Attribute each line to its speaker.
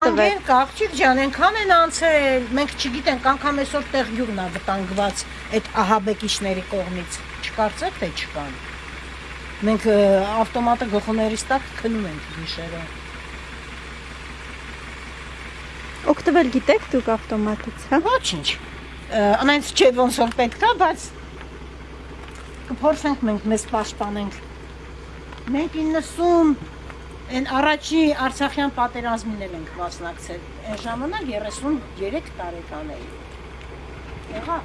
Speaker 1: Անգեն աղջիկ ջան, այնքան են անցել, մենք չգիտենք, անգամ այսօր տեղ յուրն է վտանգված այդ ահաբեկիչների կողմից։ Չկարծեք թե չկան։ Մենք ավտոմատը գլխուներիս տակ քնում ենք գիշերը։
Speaker 2: Օգտվել գիտեք դուք ավտոմատից, հա։
Speaker 1: Ոչինչ։ Անայց չէ ոնց որ պետքա, բայց կփորձենք մենք մեզ պաշտպանենք։ Մենք 90 այն առաջի Արցախյան պատերազմին էլ ենք մասնակցել։ Այն ժամանակ 33 տարեկան էի։ Եղա